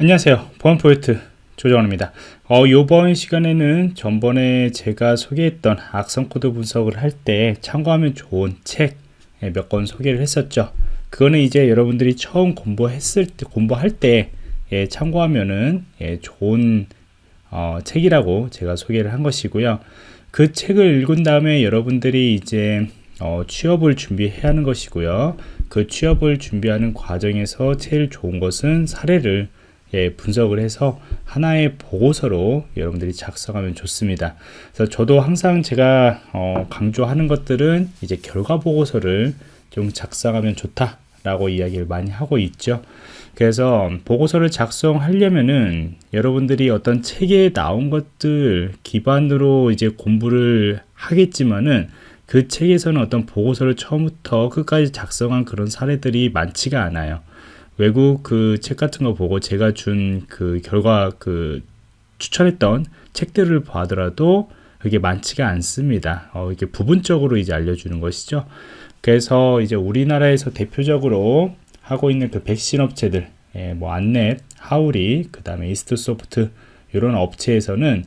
안녕하세요. 보안 프로젝트 조정원입니다. 어, 이번 시간에는 전번에 제가 소개했던 악성 코드 분석을 할 때 참고하면 좋은 책 몇 권 소개를 했었죠. 그거는 이제 여러분들이 처음 공부했을 때 공부할 때 예, 참고하면은 예, 좋은 어, 책이라고 제가 소개를 한 것이고요. 그 책을 읽은 다음에 여러분들이 이제 어, 취업을 준비해야 하는 것이고요. 그 취업을 준비하는 과정에서 제일 좋은 것은 사례를 예, 분석을 해서 하나의 보고서로 여러분들이 작성하면 좋습니다. 그래서 저도 항상 제가 어, 강조하는 것들은 이제 결과 보고서를 좀 작성하면 좋다라고 이야기를 많이 하고 있죠. 그래서 보고서를 작성하려면은 여러분들이 어떤 책에 나온 것들 기반으로 이제 공부를 하겠지만은 그 책에서는 어떤 보고서를 처음부터 끝까지 작성한 그런 사례들이 많지가 않아요. 외국 그 책 같은 거 보고 제가 준 그 결과 그 추천했던 책들을 봐더라도 그게 많지가 않습니다. 어, 이게 부분적으로 이제 알려주는 것이죠. 그래서 이제 우리나라에서 대표적으로 하고 있는 그 백신 업체들, 예, 뭐 안넷, 하우리, 그 다음에 이스트 소프트 이런 업체에서는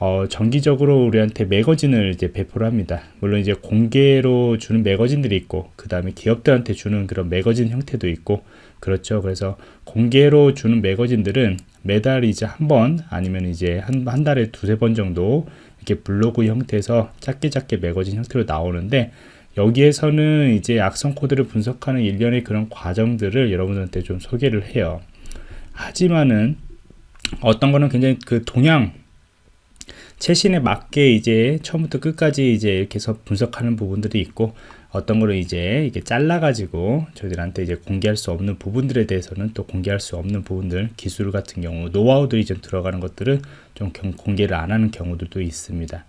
어, 정기적으로 우리한테 매거진을 이제 배포를 합니다. 물론 이제 공개로 주는 매거진들이 있고, 그 다음에 기업들한테 주는 그런 매거진 형태도 있고, 그렇죠. 그래서 공개로 주는 매거진들은 매달 이제 한 번 아니면 이제 한, 한 달에 두세 번 정도 이렇게 블로그 형태에서 짧게 짧게 매거진 형태로 나오는데 여기에서는 이제 악성 코드를 분석하는 일련의 그런 과정들을 여러분들한테 좀 소개를 해요. 하지만은 어떤 거는 굉장히 그 동향 최신에 맞게 이제 처음부터 끝까지 이제 이렇게 해서 분석하는 부분들이 있고 어떤 거를 이제 이게 잘라 가지고 저희들한테 이제 공개할 수 없는 부분들에 대해서는 또 공개할 수 없는 부분들 기술 같은 경우 노하우들이 좀 들어가는 것들은 좀 공개를 안 하는 경우들도 있습니다.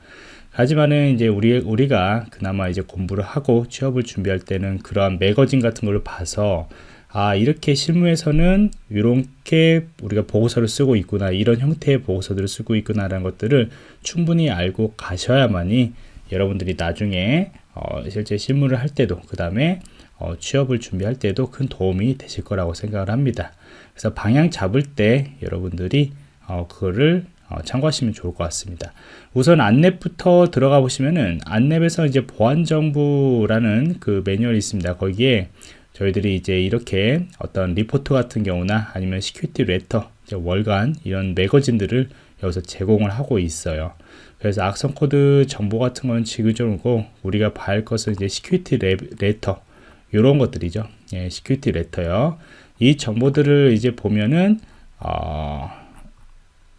하지만은 이제 우리 우리가 그나마 이제 공부를 하고 취업을 준비할 때는 그러한 매거진 같은 걸로 봐서 아 이렇게 실무에서는 이렇게 우리가 보고서를 쓰고 있구나 이런 형태의 보고서들을 쓰고 있구나 라는 것들을 충분히 알고 가셔야만이 여러분들이 나중에 어, 실제 실무를 할 때도 그 다음에 어, 취업을 준비할 때도 큰 도움이 되실 거라고 생각을 합니다. 그래서 방향 잡을 때 여러분들이 어, 그거를 어, 참고하시면 좋을 것 같습니다. 우선 안랩부터 들어가 보시면은 안랩에서 이제 보안정보라는 그 매뉴얼이 있습니다. 거기에 저희들이 이제 이렇게 어떤 리포트 같은 경우나 아니면 security letter 월간 이런 매거진들을 여기서 제공을 하고 있어요 그래서 악성 코드 정보 같은 건 지그저그고 우리가 봐야 할 것은 이제 security letter 이런 것들이죠. 예, security letter요. 이 정보들을 이제 보면은 어,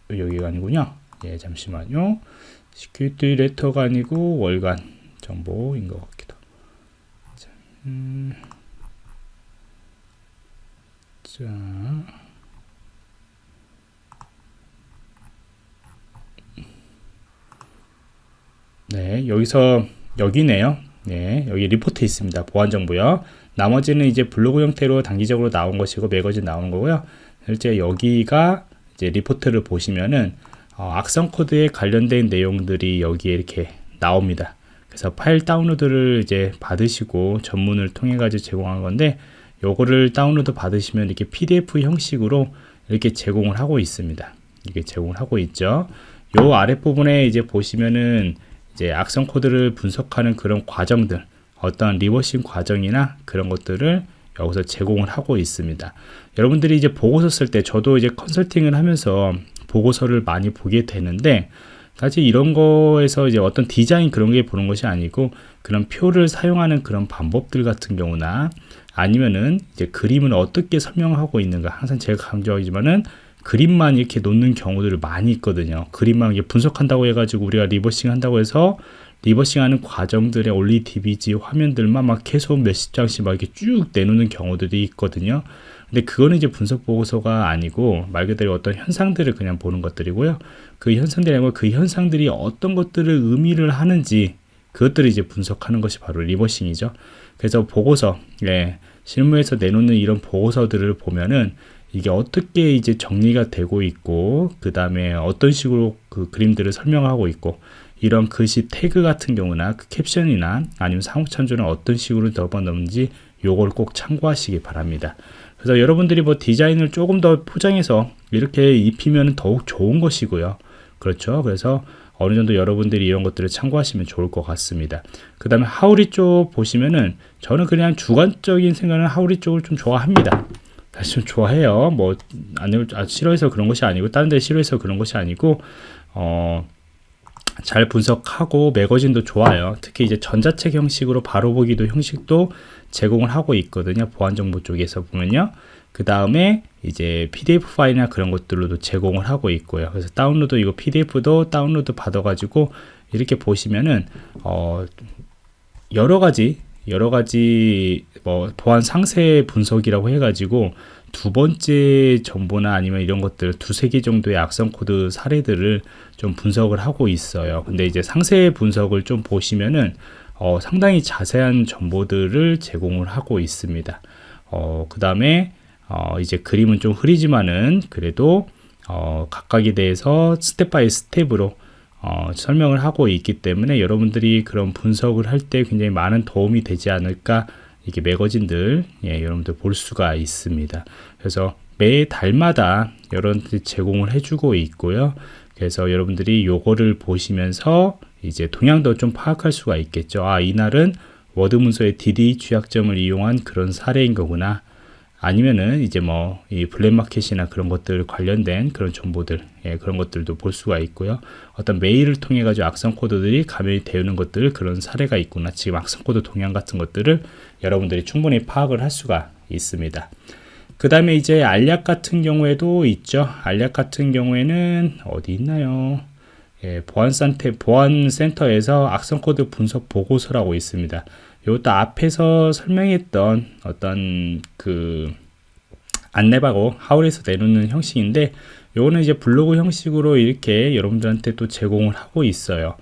여기가 아니군요. 예, 잠시만요. security letter가 아니고 월간 정보인 것 같기도. 자, 음, 자. 네, 여기서 여기네요. 네, 여기 리포트 있습니다. 보안 정보요. 나머지는 이제 블로그 형태로 단기적으로 나온 것이고 매거진 나오는 거고요. 실제 여기가 이제 리포트를 보시면은 어, 악성 코드에 관련된 내용들이 여기에 이렇게 나옵니다. 그래서 파일 다운로드를 이제 받으시고 전문을 통해 가지고 제공한 건데 요거를 다운로드 받으시면 이렇게 PDF 형식으로 이렇게 제공을 하고 있습니다. 이게 제공을 하고 있죠. 요 아랫부분에 이제 보시면은 이제 악성 코드를 분석하는 그런 과정들 어떤 reversing 과정이나 그런 것들을 여기서 제공을 하고 있습니다. 여러분들이 이제 보고서 쓸 때 저도 이제 컨설팅을 하면서 보고서를 많이 보게 되는데 사실 이런 거에서 이제 어떤 디자인 그런 게 보는 것이 아니고 그런 표를 사용하는 그런 방법들 같은 경우나 아니면은 이제 그림을 어떻게 설명하고 있는가 항상 제가 강조하지만은 그림만 이렇게 놓는 경우들을 많이 있거든요. 그림만 이게 분석한다고 해가지고 우리가 reversing 한다고 해서 reversing 하는 과정들의 OllyDbg 화면들만 막 계속 몇십 장씩 막 이렇게 쭉 내놓는 경우들이 있거든요. 근데 그거는 이제 분석 보고서가 아니고 말 그대로 어떤 현상들을 그냥 보는 것들이고요. 그 현상들이 아니고 그 현상들이 어떤 것들을 의미를 하는지 그것들을 이제 분석하는 것이 바로 리버싱이죠. 그래서 보고서, 예, 실무에서 내놓는 이런 보고서들을 보면은 이게 어떻게 이제 정리가 되고 있고 그 다음에 어떤 식으로 그 그림들을 설명하고 있고 이런 글씨 태그 같은 경우나 그 캡션이나 아니면 상호 참조는 어떤 식으로 접어넣는지 요걸 꼭 참고하시기 바랍니다 그래서 여러분들이 뭐 디자인을 조금 더 포장해서 이렇게 입히면 더욱 좋은 것이고요. 그렇죠. 그래서 어느 정도 여러분들이 이런 것들을 참고하시면 좋을 것 같습니다. 그 다음에 하우리 쪽 보시면은 저는 그냥 주관적인 생각은 하우리 쪽을 좀 좋아합니다. 좀 좋아해요. 뭐, 안, 아, 싫어해서 그런 것이 아니고, 다른 데 싫어해서 그런 것이 아니고, 어, 잘 분석하고 매거진도 좋아요. 특히 이제 전자책 형식으로 바로 보기도 형식도 제공을 하고 있거든요. 보안 정보 쪽에서 보면요. 그 다음에 이제 PDF 파일이나 그런 것들로도 제공을 하고 있고요. 그래서 다운로드 이거 PDF도 다운로드 받아가지고 이렇게 보시면은 어 여러 가지 여러 가지 뭐 보안 상세 분석이라고 해가지고 두 번째 정보나 아니면 이런 것들 두세 개 정도의 악성 코드 사례들을 좀 분석을 하고 있어요. 근데 이제 상세 분석을 좀 보시면은 어, 상당히 자세한 정보들을 제공을 하고 있습니다. 어, 그 다음에 어, 이제 그림은 좀 흐리지만은 그래도 어, 각각에 대해서 step by step으로 어, 설명을 하고 있기 때문에 여러분들이 그런 분석을 할 때 굉장히 많은 도움이 되지 않을까 이게 매거진들 예, 여러분들 볼 수가 있습니다. 그래서 매 달마다 여러분들이 제공을 해주고 있고요. 그래서 여러분들이 요거를 보시면서 이제 동향도 좀 파악할 수가 있겠죠. 아, 이날은 워드 문서의 DDE 취약점을 이용한 그런 사례인 거구나. 아니면은 이제 뭐 이 블랙마켓이나 그런 것들 관련된 그런 정보들 예, 그런 것들도 볼 수가 있고요. 어떤 메일을 통해 가지고 악성 코드들이 감염이 되는 것들 그런 사례가 있구나. 지금 악성 코드 동향 같은 것들을 여러분들이 충분히 파악을 할 수가 있습니다. 그 다음에 이제 알약 같은 경우에도 있죠. 알약 같은 경우에는 어디 있나요? 예, 보안센터, 보안센터에서 악성코드 분석 보고서라고 있습니다. 이것도 앞에서 설명했던 어떤 그 안내바고 하울에서 내놓는 형식인데 요거는 이제 블로그 형식으로 이렇게 여러분들한테 또 제공을 하고 있어요.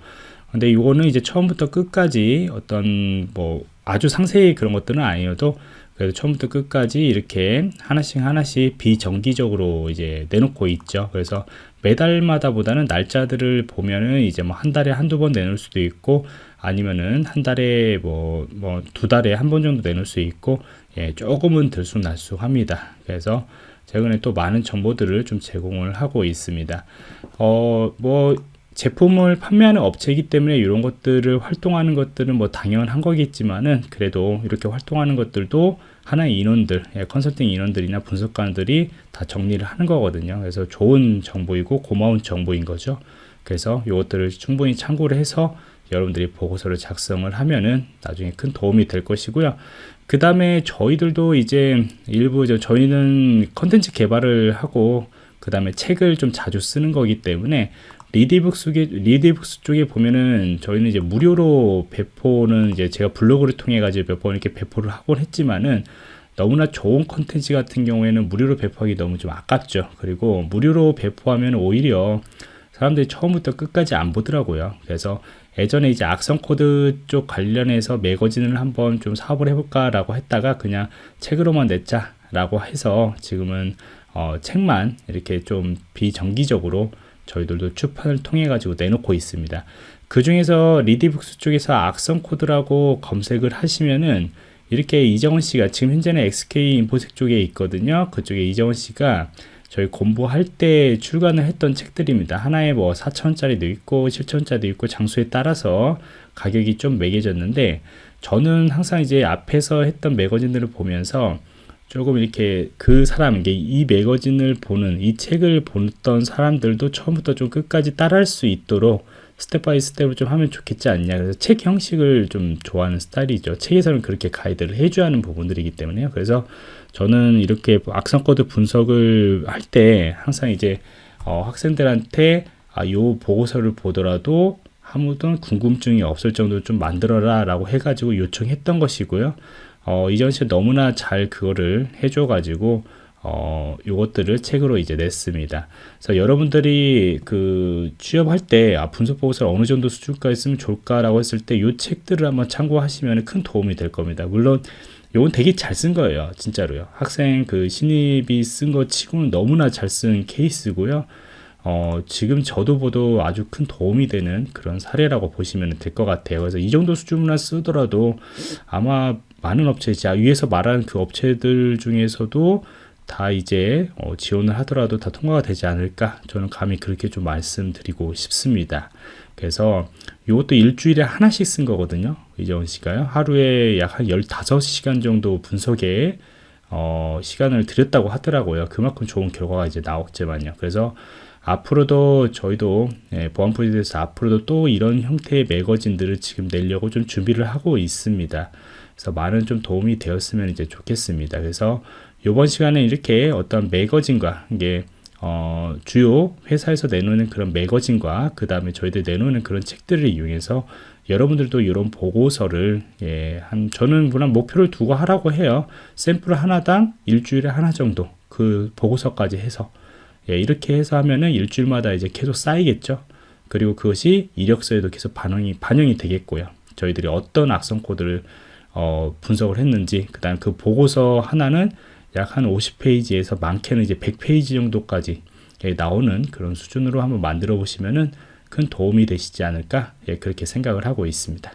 근데 이거는 이제 처음부터 끝까지 어떤 뭐 아주 상세히 그런 것들은 아니어도 그래서 처음부터 끝까지 이렇게 하나씩 하나씩 비정기적으로 이제 내놓고 있죠. 그래서 매달마다 보다는 날짜들을 보면은 이제 뭐 한 달에 한두 번 내놓을 수도 있고 아니면은 한 달에 뭐 뭐 두 달에 한 번 정도 내놓을 수 있고 예, 조금은 들쑥날쑥합니다. 그래서 최근에 또 많은 정보들을 좀 제공을 하고 있습니다. 어, 뭐 제품을 판매하는 업체이기 때문에 이런 것들을 활동하는 것들은 뭐 당연한 거겠지만은 그래도 이렇게 활동하는 것들도 하나의 인원들, 예, 컨설팅 인원들이나 분석관들이 다 정리를 하는 거거든요. 그래서 좋은 정보이고 고마운 정보인 거죠. 그래서 이것들을 충분히 참고를 해서 여러분들이 보고서를 작성을 하면은 나중에 큰 도움이 될 것이고요. 그 다음에 저희들도 이제 일부 저희는 컨텐츠 개발을 하고 그 다음에 책을 좀 자주 쓰는 거기 때문에 리디북스 리디북스 쪽에 보면은 저희는 이제 무료로 배포는 이제 제가 블로그를 통해 가지고 몇 번 이렇게 배포를 하곤 했지만은 너무나 좋은 컨텐츠 같은 경우에는 무료로 배포하기 너무 좀 아깝죠. 그리고 무료로 배포하면 오히려 사람들이 처음부터 끝까지 안 보더라고요. 그래서 예전에 이제 악성 코드 쪽 관련해서 매거진을 한번 좀 사업을 해볼까라고 했다가 그냥 책으로만 냈자라고 해서 지금은 어, 책만 이렇게 좀 비정기적으로 저희들도 출판을 통해 가지고 내놓고 있습니다. 그 중에서 리디북스 쪽에서 악성 코드라고 검색을 하시면은 이렇게 이정원 씨가 지금 현재는 SK 인포섹 쪽에 있거든요. 그쪽에 이정원 씨가 저희 공부할 때 출간을 했던 책들입니다. 하나에 뭐 4천원짜리도 있고 7천원짜리도 있고 장소에 따라서 가격이 좀 매겨졌는데 저는 항상 이제 앞에서 했던 매거진들을 보면서 조금 이렇게 그 사람, 이 매거진을 보는, 이 책을 보던 사람들도 처음부터 좀 끝까지 따라할 수 있도록 step by step으로 좀 하면 좋겠지 않냐. 그래서 책 형식을 좀 좋아하는 스타일이죠. 책에서는 그렇게 가이드를 해줘야 하는 부분들이기 때문에요. 그래서 저는 이렇게 악성 코드 분석을 할 때 항상 이제 어, 학생들한테 아, 요 보고서를 보더라도 아무도 궁금증이 없을 정도로 좀 만들어라 라고 해가지고 요청했던 것이고요. 어, 이정원 씨 너무나 잘 그거를 해줘 가지고 어, 요것들을 책으로 이제 냈습니다. 그래서 여러분들이 그 취업할 때 아, 분석 보고서를 어느 정도 수준까지 쓰면 좋을까라고 했을 때 요 책들을 한번 참고하시면 큰 도움이 될 겁니다. 물론 요건 되게 잘 쓴 거예요. 진짜로요. 학생 그 신입이 쓴 거 치고는 너무나 잘 쓴 케이스고요. 어, 지금 저도 보도 아주 큰 도움이 되는 그런 사례라고 보시면 될 것 같아요. 그래서 이 정도 수준만 쓰더라도 아마 많은 업체, 자, 위에서 말하는 그 업체들 중에서도 다 이제 어, 지원을 하더라도 다 통과가 되지 않을까 저는 감히 그렇게 좀 말씀드리고 싶습니다. 그래서 이것도 일주일에 하나씩 쓴 거거든요. 이재원 씨가요. 하루에 약 한 15시간 정도 분석에 어, 시간을 들였다고 하더라고요. 그만큼 좋은 결과가 이제 나왔지만요. 그래서 앞으로도 저희도 예, 보안 프로젝트에서 앞으로도 또 이런 형태의 매거진들을 지금 내려고 좀 준비를 하고 있습니다 그래서 많은 좀 도움이 되었으면 이제 좋겠습니다 그래서 이번 시간에 이렇게 어떤 매거진과 이게 어, 주요 회사에서 내놓는 그런 매거진과 그 다음에 저희들 내놓는 그런 책들을 이용해서 여러분들도 이런 보고서를 예, 한 저는 물론 목표를 두고 하라고 해요. 샘플 하나당 일주일에 하나 정도 그 보고서까지 해서 예, 이렇게 해서 하면은 일주일마다 이제 계속 쌓이겠죠. 그리고 그것이 이력서에도 계속 반영이 반영이 되겠고요. 저희들이 어떤 악성 코드를 어, 분석을 했는지 그다음 그 보고서 하나는 약 한 50페이지에서 많게는 이제 100페이지 정도까지 예, 나오는 그런 수준으로 한번 만들어 보시면은 큰 도움이 되시지 않을까 예, 그렇게 생각을 하고 있습니다.